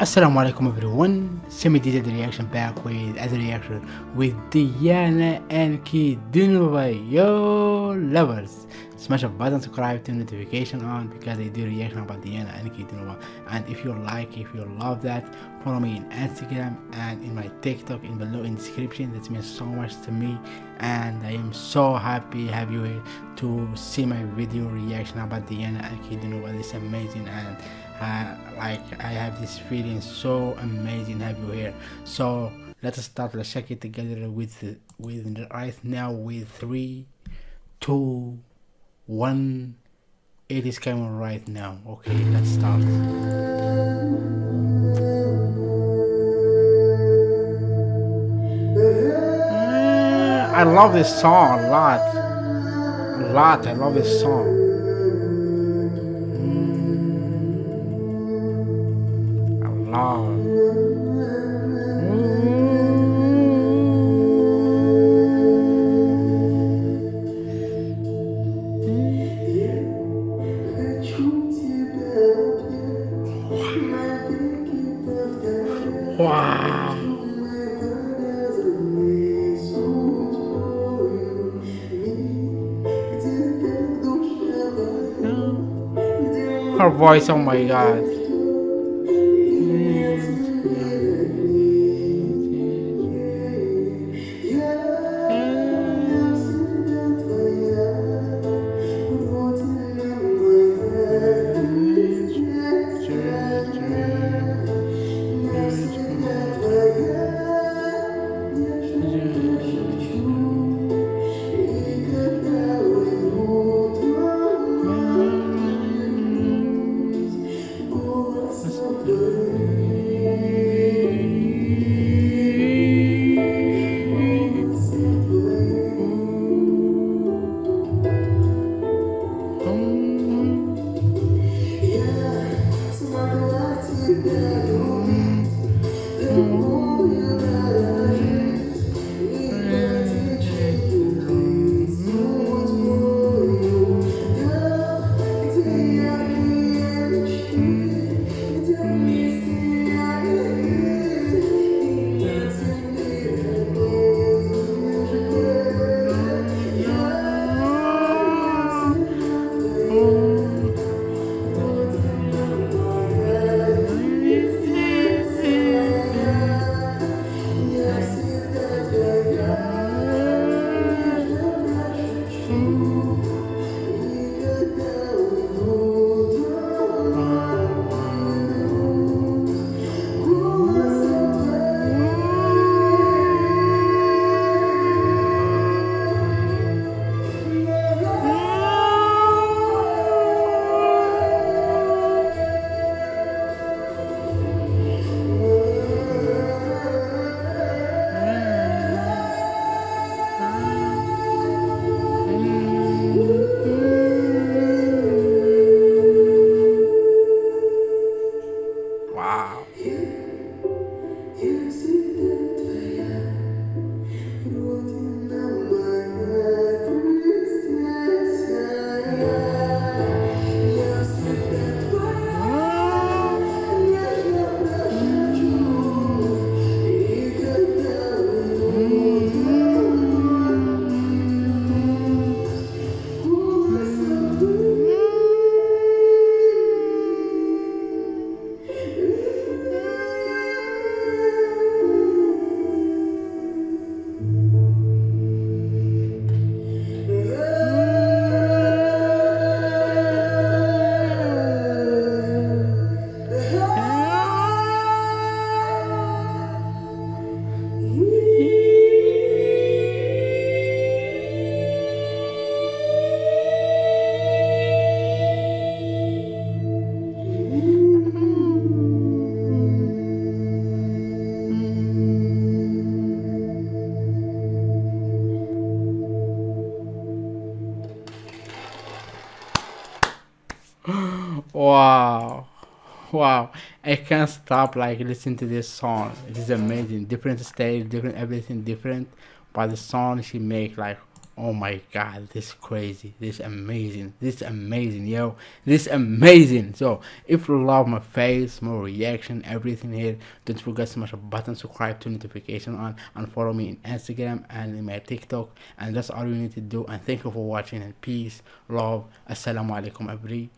Assalamu alaikum everyone, Semi did the reaction back with as a reaction with Diana Ankudinova, yo lovers. Smash a button, subscribe, turn notification on because I do reaction about Diana Ankudinova. And if you like, if you love that, follow me in Instagram and in my TikTok in below in description. That means so much to me and I am so happy have you here to see my video reaction about Diana Ankudinova. It's amazing and uh, like I have this feeling so amazing have you here so let us start let's check it together with with right now with three two one it is coming right now. Okay let's start. Uh, I love this song a lot. A lot I love this song. Long. Wow. Her voice, oh my god. Wow wow i can't stop like listening to this song it is amazing different stage different everything different but the song she make like Oh my god, this is crazy. This is amazing. This is amazing, yo. This is amazing. So, if you love my face, my reaction, everything here, don't forget to smash a button, subscribe to notification on, and follow me in Instagram and in my TikTok. And that's all you need to do. And thank you for watching. And peace, love, assalamu alaikum, everyone.